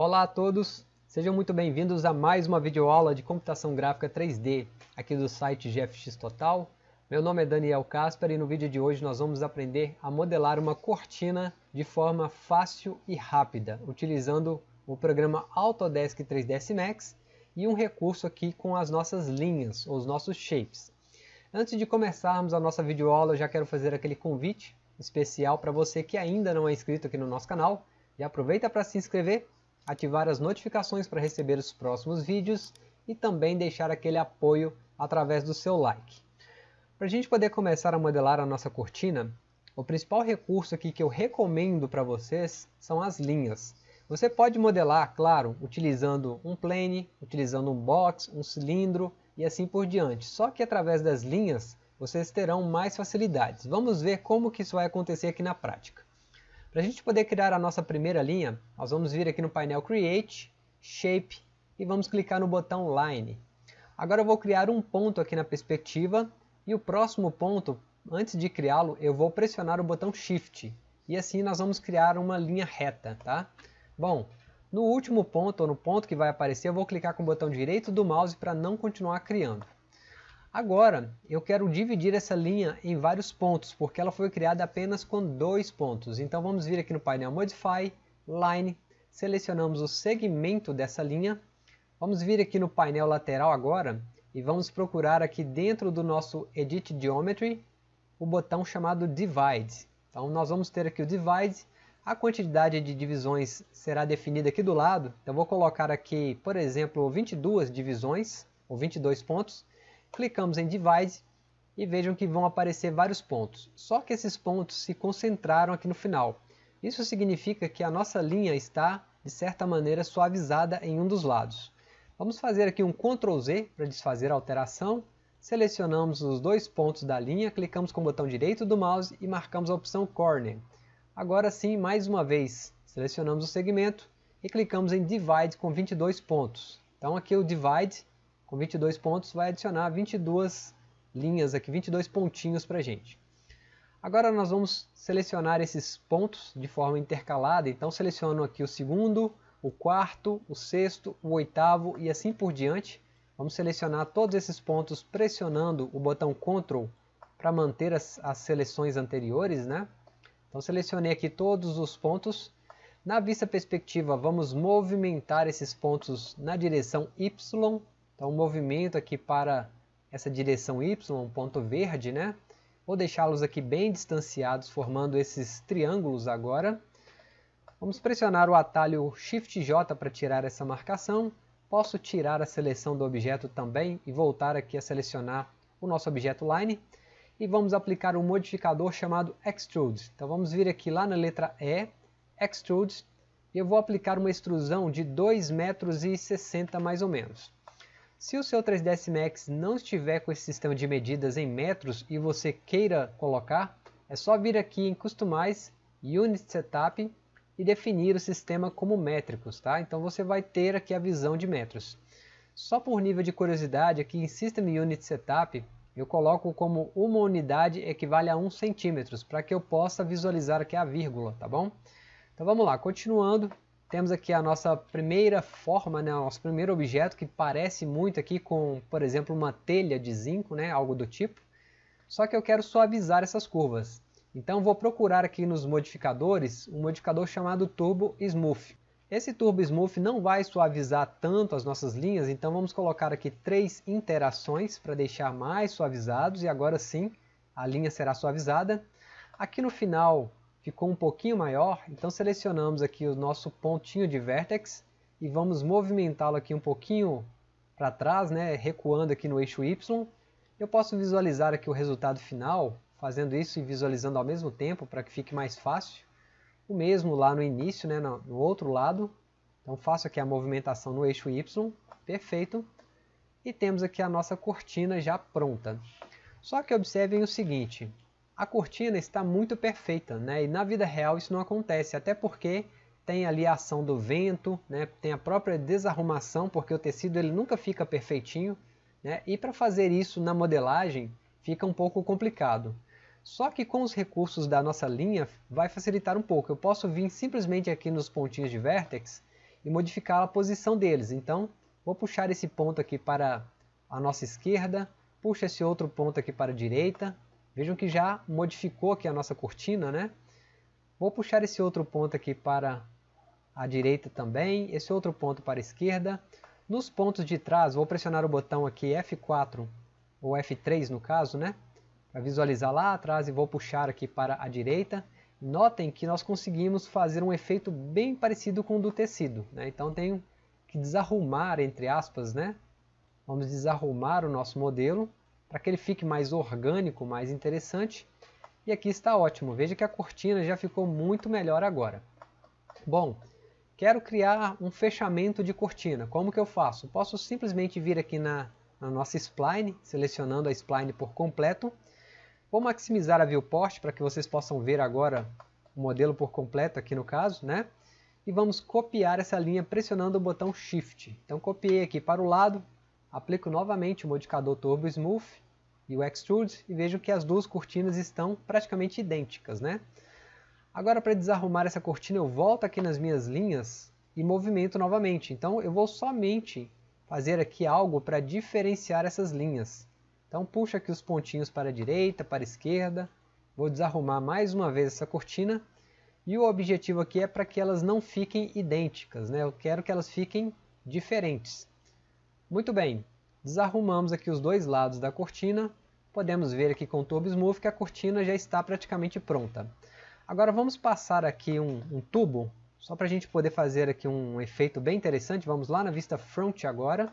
Olá a todos, sejam muito bem-vindos a mais uma videoaula de computação gráfica 3D aqui do site GFX Total. Meu nome é Daniel Casper e no vídeo de hoje nós vamos aprender a modelar uma cortina de forma fácil e rápida, utilizando o programa Autodesk 3ds Max e um recurso aqui com as nossas linhas, os nossos shapes. Antes de começarmos a nossa videoaula, eu já quero fazer aquele convite especial para você que ainda não é inscrito aqui no nosso canal. E aproveita para se inscrever, ativar as notificações para receber os próximos vídeos e também deixar aquele apoio através do seu like. Para a gente poder começar a modelar a nossa cortina, o principal recurso aqui que eu recomendo para vocês são as linhas. Você pode modelar, claro, utilizando um plane, utilizando um box, um cilindro e assim por diante. Só que através das linhas vocês terão mais facilidades. Vamos ver como que isso vai acontecer aqui na prática. Para a gente poder criar a nossa primeira linha, nós vamos vir aqui no painel Create, Shape e vamos clicar no botão Line. Agora eu vou criar um ponto aqui na perspectiva e o próximo ponto, antes de criá-lo, eu vou pressionar o botão Shift e assim nós vamos criar uma linha reta. Tá? Bom, no último ponto, ou no ponto que vai aparecer, eu vou clicar com o botão direito do mouse para não continuar criando. Agora, eu quero dividir essa linha em vários pontos, porque ela foi criada apenas com dois pontos. Então vamos vir aqui no painel Modify, Line, selecionamos o segmento dessa linha. Vamos vir aqui no painel lateral agora e vamos procurar aqui dentro do nosso Edit Geometry o botão chamado Divide. Então nós vamos ter aqui o Divide, a quantidade de divisões será definida aqui do lado. Então vou colocar aqui, por exemplo, 22 divisões, ou 22 pontos. Clicamos em Divide e vejam que vão aparecer vários pontos. Só que esses pontos se concentraram aqui no final. Isso significa que a nossa linha está, de certa maneira, suavizada em um dos lados. Vamos fazer aqui um Ctrl Z para desfazer a alteração. Selecionamos os dois pontos da linha, clicamos com o botão direito do mouse e marcamos a opção Corner. Agora sim, mais uma vez, selecionamos o segmento e clicamos em Divide com 22 pontos. Então aqui o Divide com 22 pontos vai adicionar 22 linhas aqui, 22 pontinhos para a gente. Agora nós vamos selecionar esses pontos de forma intercalada, então seleciono aqui o segundo, o quarto, o sexto, o oitavo e assim por diante. Vamos selecionar todos esses pontos pressionando o botão Ctrl para manter as, as seleções anteriores. Né? Então selecionei aqui todos os pontos. Na vista perspectiva vamos movimentar esses pontos na direção Y então, o movimento aqui para essa direção Y, ponto verde, né? Vou deixá-los aqui bem distanciados, formando esses triângulos agora. Vamos pressionar o atalho Shift J para tirar essa marcação. Posso tirar a seleção do objeto também e voltar aqui a selecionar o nosso objeto Line. E vamos aplicar um modificador chamado Extrude. Então vamos vir aqui lá na letra E, Extrude, e eu vou aplicar uma extrusão de 2,60 metros mais ou menos. Se o seu 3ds Max não estiver com esse sistema de medidas em metros e você queira colocar, é só vir aqui em Customize, Unit Setup e definir o sistema como métricos, tá? Então você vai ter aqui a visão de metros. Só por nível de curiosidade, aqui em System Unit Setup, eu coloco como uma unidade equivale a 1 centímetros, para que eu possa visualizar aqui a vírgula, tá bom? Então vamos lá, continuando, temos aqui a nossa primeira forma, né, nosso primeiro objeto, que parece muito aqui com, por exemplo, uma telha de zinco, né, algo do tipo. Só que eu quero suavizar essas curvas. Então vou procurar aqui nos modificadores um modificador chamado Turbo Smooth. Esse Turbo Smooth não vai suavizar tanto as nossas linhas, então vamos colocar aqui três interações para deixar mais suavizados e agora sim a linha será suavizada. Aqui no final ficou um pouquinho maior, então selecionamos aqui o nosso pontinho de vertex e vamos movimentá-lo aqui um pouquinho para trás, né, recuando aqui no eixo Y. Eu posso visualizar aqui o resultado final, fazendo isso e visualizando ao mesmo tempo para que fique mais fácil. O mesmo lá no início, né, no, no outro lado. Então faço aqui a movimentação no eixo Y, perfeito. E temos aqui a nossa cortina já pronta. Só que observem o seguinte, a cortina está muito perfeita, né? e na vida real isso não acontece, até porque tem ali a ação do vento, né? tem a própria desarrumação, porque o tecido ele nunca fica perfeitinho, né? e para fazer isso na modelagem fica um pouco complicado. Só que com os recursos da nossa linha vai facilitar um pouco. Eu posso vir simplesmente aqui nos pontinhos de vertex e modificar a posição deles. Então, vou puxar esse ponto aqui para a nossa esquerda, puxo esse outro ponto aqui para a direita. Vejam que já modificou aqui a nossa cortina, né? Vou puxar esse outro ponto aqui para a direita também, esse outro ponto para a esquerda. Nos pontos de trás, vou pressionar o botão aqui F4, ou F3 no caso, né? Para visualizar lá atrás e vou puxar aqui para a direita. Notem que nós conseguimos fazer um efeito bem parecido com o do tecido. Né? Então tenho que desarrumar, entre aspas, né? Vamos desarrumar o nosso modelo para que ele fique mais orgânico, mais interessante. E aqui está ótimo. Veja que a cortina já ficou muito melhor agora. Bom, quero criar um fechamento de cortina. Como que eu faço? Posso simplesmente vir aqui na, na nossa spline, selecionando a spline por completo Vou maximizar a viewport para que vocês possam ver agora o modelo por completo aqui no caso, né? E vamos copiar essa linha pressionando o botão Shift. Então copiei aqui para o lado, aplico novamente o modificador Turbo Smooth e o Extrude e vejo que as duas cortinas estão praticamente idênticas, né? Agora para desarrumar essa cortina eu volto aqui nas minhas linhas e movimento novamente. Então eu vou somente fazer aqui algo para diferenciar essas linhas. Então puxa aqui os pontinhos para a direita, para a esquerda. Vou desarrumar mais uma vez essa cortina. E o objetivo aqui é para que elas não fiquem idênticas. Né? Eu quero que elas fiquem diferentes. Muito bem. Desarrumamos aqui os dois lados da cortina. Podemos ver aqui com o Turbo Smooth que a cortina já está praticamente pronta. Agora vamos passar aqui um, um tubo, só para a gente poder fazer aqui um efeito bem interessante. Vamos lá na vista front agora.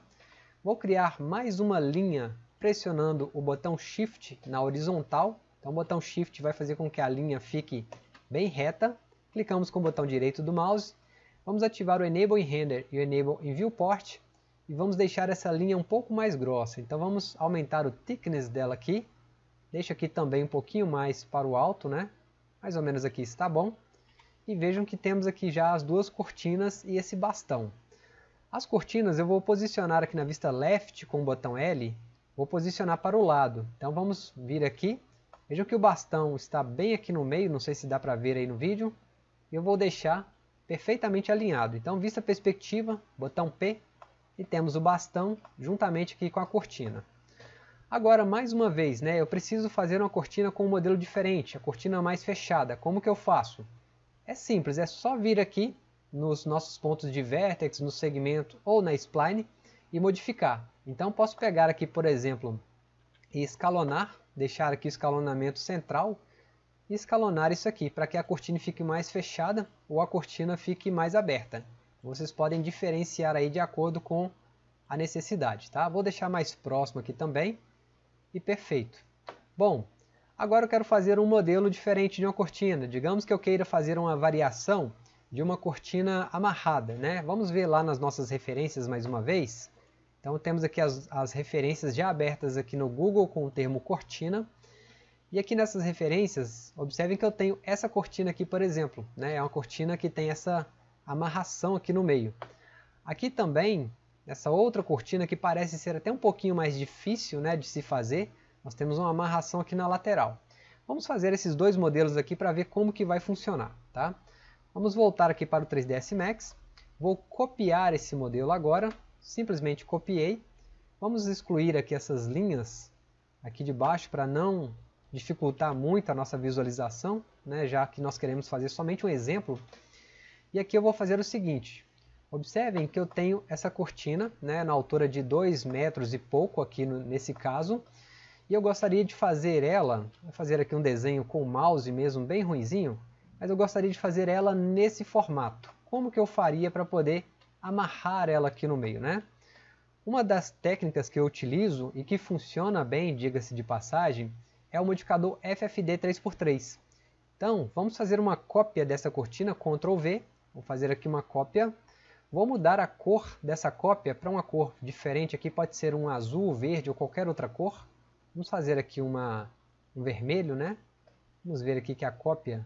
Vou criar mais uma linha pressionando o botão Shift na horizontal. Então o botão Shift vai fazer com que a linha fique bem reta. Clicamos com o botão direito do mouse. Vamos ativar o Enable in Render e o Enable in Viewport. E vamos deixar essa linha um pouco mais grossa. Então vamos aumentar o thickness dela aqui. Deixa aqui também um pouquinho mais para o alto, né? Mais ou menos aqui está bom. E vejam que temos aqui já as duas cortinas e esse bastão. As cortinas eu vou posicionar aqui na vista left com o botão L vou posicionar para o lado. Então vamos vir aqui. Vejam que o bastão está bem aqui no meio, não sei se dá para ver aí no vídeo. Eu vou deixar perfeitamente alinhado. Então vista perspectiva, botão P, e temos o bastão juntamente aqui com a cortina. Agora, mais uma vez, né, eu preciso fazer uma cortina com um modelo diferente, a cortina mais fechada. Como que eu faço? É simples, é só vir aqui nos nossos pontos de vertex, no segmento ou na spline e modificar. Então posso pegar aqui, por exemplo, e escalonar, deixar aqui o escalonamento central e escalonar isso aqui para que a cortina fique mais fechada ou a cortina fique mais aberta. Vocês podem diferenciar aí de acordo com a necessidade, tá? Vou deixar mais próximo aqui também e perfeito. Bom, agora eu quero fazer um modelo diferente de uma cortina. Digamos que eu queira fazer uma variação de uma cortina amarrada, né? Vamos ver lá nas nossas referências mais uma vez. Então temos aqui as, as referências já abertas aqui no Google com o termo cortina. E aqui nessas referências, observem que eu tenho essa cortina aqui, por exemplo. Né? É uma cortina que tem essa amarração aqui no meio. Aqui também, essa outra cortina que parece ser até um pouquinho mais difícil né, de se fazer, nós temos uma amarração aqui na lateral. Vamos fazer esses dois modelos aqui para ver como que vai funcionar. Tá? Vamos voltar aqui para o 3ds Max. Vou copiar esse modelo agora simplesmente copiei. Vamos excluir aqui essas linhas aqui de baixo para não dificultar muito a nossa visualização, né, já que nós queremos fazer somente um exemplo. E aqui eu vou fazer o seguinte, observem que eu tenho essa cortina né, na altura de 2 metros e pouco aqui no, nesse caso, e eu gostaria de fazer ela, vou fazer aqui um desenho com o mouse mesmo bem ruizinho, mas eu gostaria de fazer ela nesse formato. Como que eu faria para poder amarrar ela aqui no meio, né? Uma das técnicas que eu utilizo e que funciona bem, diga-se de passagem, é o modificador FFD 3x3. Então, vamos fazer uma cópia dessa cortina, Ctrl V, vou fazer aqui uma cópia, vou mudar a cor dessa cópia para uma cor diferente, aqui pode ser um azul, verde ou qualquer outra cor. Vamos fazer aqui uma, um vermelho, né? Vamos ver aqui que a cópia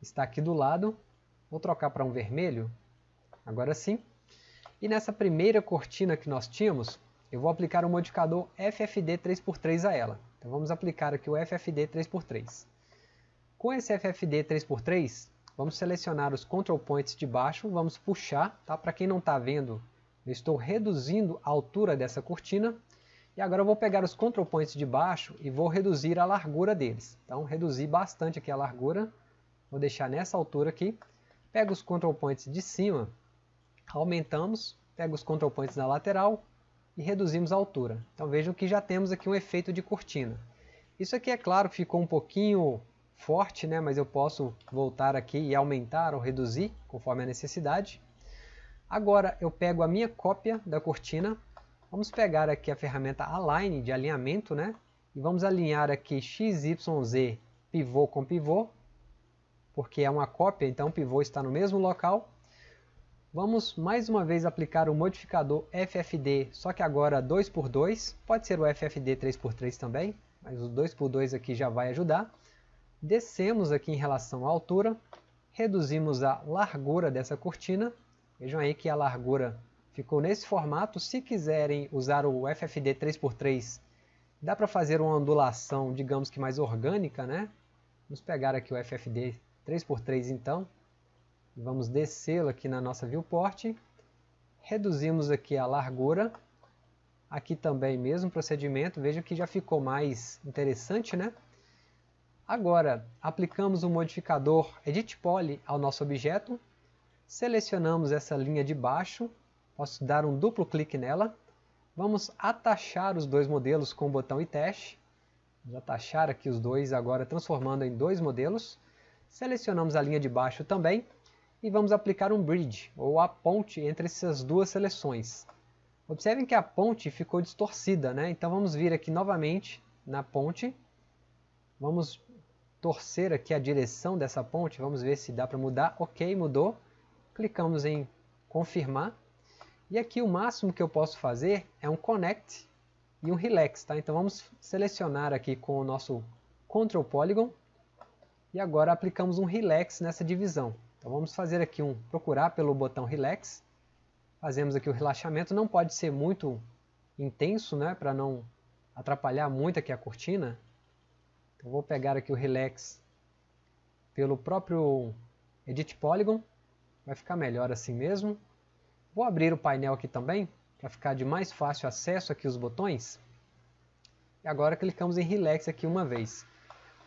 está aqui do lado, vou trocar para um vermelho, agora sim. E nessa primeira cortina que nós tínhamos, eu vou aplicar o modificador FFD 3x3 a ela. Então vamos aplicar aqui o FFD 3x3. Com esse FFD 3x3, vamos selecionar os control points de baixo, vamos puxar, tá? Para quem não está vendo, eu estou reduzindo a altura dessa cortina. E agora eu vou pegar os control points de baixo e vou reduzir a largura deles. Então, reduzir bastante aqui a largura. Vou deixar nessa altura aqui. Pego os control points de cima, aumentamos, pego os control points na lateral e reduzimos a altura. Então vejam que já temos aqui um efeito de cortina. Isso aqui, é claro, ficou um pouquinho forte, né? mas eu posso voltar aqui e aumentar ou reduzir, conforme a necessidade. Agora eu pego a minha cópia da cortina, vamos pegar aqui a ferramenta Align, de alinhamento, né? e vamos alinhar aqui XYZ pivô com pivô, porque é uma cópia, então o pivô está no mesmo local. Vamos mais uma vez aplicar o modificador FFD, só que agora 2x2, pode ser o FFD 3x3 também, mas o 2x2 aqui já vai ajudar. Descemos aqui em relação à altura, reduzimos a largura dessa cortina, vejam aí que a largura ficou nesse formato. Se quiserem usar o FFD 3x3, dá para fazer uma ondulação, digamos que mais orgânica, né? Vamos pegar aqui o FFD 3x3 então, vamos descê-lo aqui na nossa viewport, reduzimos aqui a largura, aqui também mesmo procedimento, veja que já ficou mais interessante, né? Agora, aplicamos o modificador Edit Poly ao nosso objeto, selecionamos essa linha de baixo, posso dar um duplo clique nela, vamos atachar os dois modelos com o botão e teste, vamos atachar aqui os dois agora transformando em dois modelos, selecionamos a linha de baixo também, e vamos aplicar um bridge, ou a ponte entre essas duas seleções. Observem que a ponte ficou distorcida, né? então vamos vir aqui novamente na ponte, vamos torcer aqui a direção dessa ponte, vamos ver se dá para mudar, ok, mudou, clicamos em confirmar, e aqui o máximo que eu posso fazer é um connect e um relax, tá? então vamos selecionar aqui com o nosso Control Polygon, e agora aplicamos um relax nessa divisão. Então vamos fazer aqui um procurar pelo botão relax, fazemos aqui o relaxamento, não pode ser muito intenso, né, para não atrapalhar muito aqui a cortina, eu vou pegar aqui o Relax pelo próprio Edit Polygon, vai ficar melhor assim mesmo. Vou abrir o painel aqui também, para ficar de mais fácil acesso aqui os botões. E agora clicamos em Relax aqui uma vez.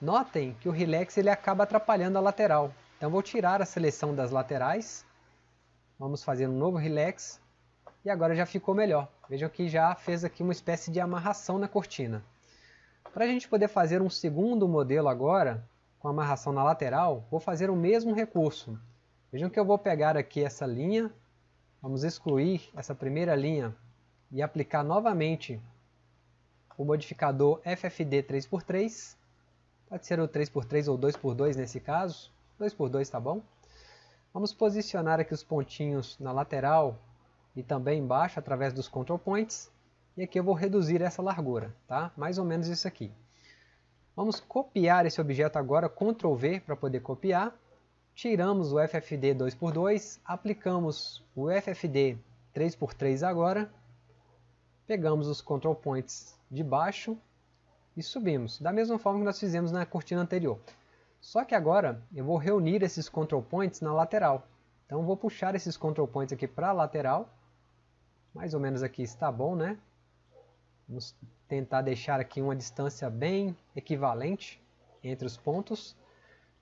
Notem que o Relax ele acaba atrapalhando a lateral. Então vou tirar a seleção das laterais. Vamos fazer um novo Relax. E agora já ficou melhor. Vejam que já fez aqui uma espécie de amarração na cortina. Para a gente poder fazer um segundo modelo agora, com amarração na lateral, vou fazer o mesmo recurso. Vejam que eu vou pegar aqui essa linha, vamos excluir essa primeira linha e aplicar novamente o modificador FFD 3x3, pode ser o 3x3 ou 2x2 nesse caso, 2x2 tá bom. Vamos posicionar aqui os pontinhos na lateral e também embaixo através dos control points e aqui eu vou reduzir essa largura, tá? Mais ou menos isso aqui. Vamos copiar esse objeto agora, Ctrl V para poder copiar. Tiramos o FFD 2x2, aplicamos o FFD 3x3 agora. Pegamos os control points de baixo e subimos, da mesma forma que nós fizemos na cortina anterior. Só que agora eu vou reunir esses control points na lateral. Então vou puxar esses control points aqui para a lateral. Mais ou menos aqui está bom, né? Vamos tentar deixar aqui uma distância bem equivalente entre os pontos.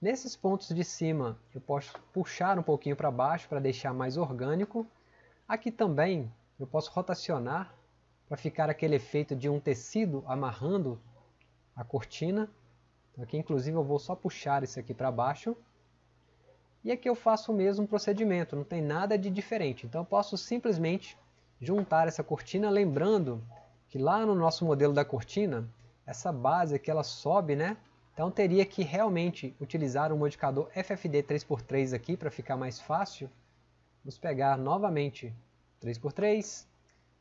Nesses pontos de cima eu posso puxar um pouquinho para baixo para deixar mais orgânico. Aqui também eu posso rotacionar para ficar aquele efeito de um tecido amarrando a cortina. Então aqui inclusive eu vou só puxar isso aqui para baixo. E aqui eu faço o mesmo procedimento, não tem nada de diferente. Então eu posso simplesmente juntar essa cortina, lembrando que lá no nosso modelo da cortina, essa base aqui ela sobe, né? Então teria que realmente utilizar o modificador FFD 3x3 aqui para ficar mais fácil. Vamos pegar novamente 3x3,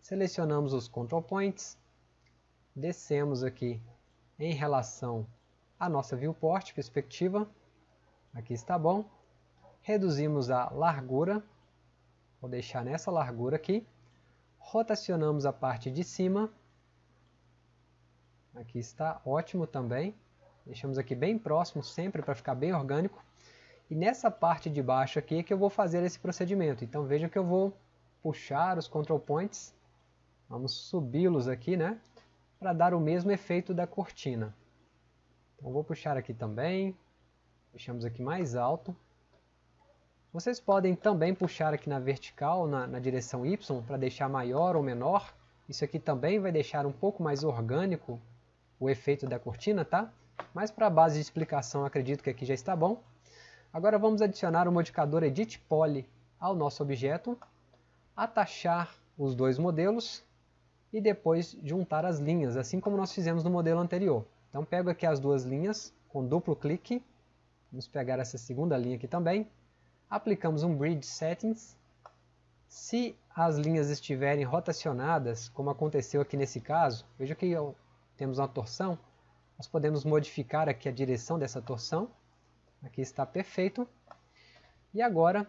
selecionamos os control points, descemos aqui em relação à nossa viewport, perspectiva, aqui está bom, reduzimos a largura, vou deixar nessa largura aqui, rotacionamos a parte de cima, Aqui está ótimo também. Deixamos aqui bem próximo sempre para ficar bem orgânico. E nessa parte de baixo aqui é que eu vou fazer esse procedimento. Então veja que eu vou puxar os control points, vamos subi-los aqui, né? Para dar o mesmo efeito da cortina. Então vou puxar aqui também, deixamos aqui mais alto. Vocês podem também puxar aqui na vertical, na, na direção Y, para deixar maior ou menor. Isso aqui também vai deixar um pouco mais orgânico o efeito da cortina, tá? Mas para a base de explicação, acredito que aqui já está bom. Agora vamos adicionar o modificador Edit Poly ao nosso objeto, atachar os dois modelos e depois juntar as linhas, assim como nós fizemos no modelo anterior. Então pego aqui as duas linhas com duplo clique, vamos pegar essa segunda linha aqui também, aplicamos um Bridge Settings, se as linhas estiverem rotacionadas, como aconteceu aqui nesse caso, veja que temos uma torção, nós podemos modificar aqui a direção dessa torção, Aqui está perfeito. E agora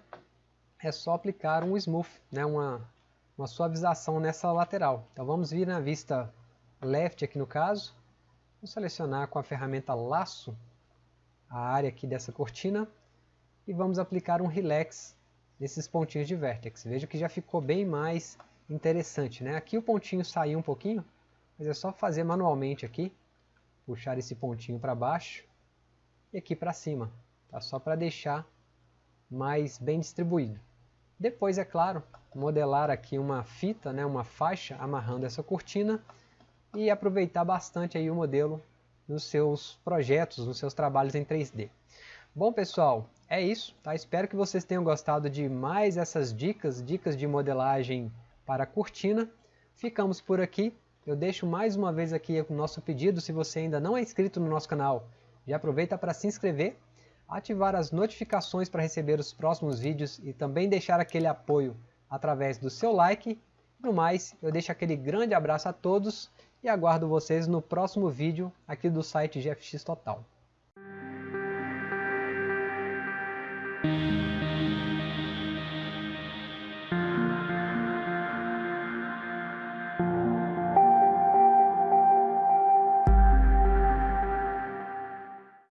é só aplicar um smooth, né, uma, uma suavização nessa lateral. Então vamos vir na vista left aqui no caso. Vou selecionar com a ferramenta laço a área aqui dessa cortina e vamos aplicar um relax nesses pontinhos de vertex. Veja que já ficou bem mais interessante. Né? Aqui o pontinho saiu um pouquinho, mas é só fazer manualmente aqui, puxar esse pontinho para baixo e aqui para cima, tá? só para deixar mais bem distribuído. Depois, é claro, modelar aqui uma fita, né, uma faixa amarrando essa cortina e aproveitar bastante aí o modelo nos seus projetos, nos seus trabalhos em 3D. Bom pessoal, é isso, tá? espero que vocês tenham gostado de mais essas dicas, dicas de modelagem para cortina. Ficamos por aqui, eu deixo mais uma vez aqui o nosso pedido, se você ainda não é inscrito no nosso canal, já aproveita para se inscrever, ativar as notificações para receber os próximos vídeos e também deixar aquele apoio através do seu like. No mais, eu deixo aquele grande abraço a todos e aguardo vocês no próximo vídeo aqui do site GFX Total.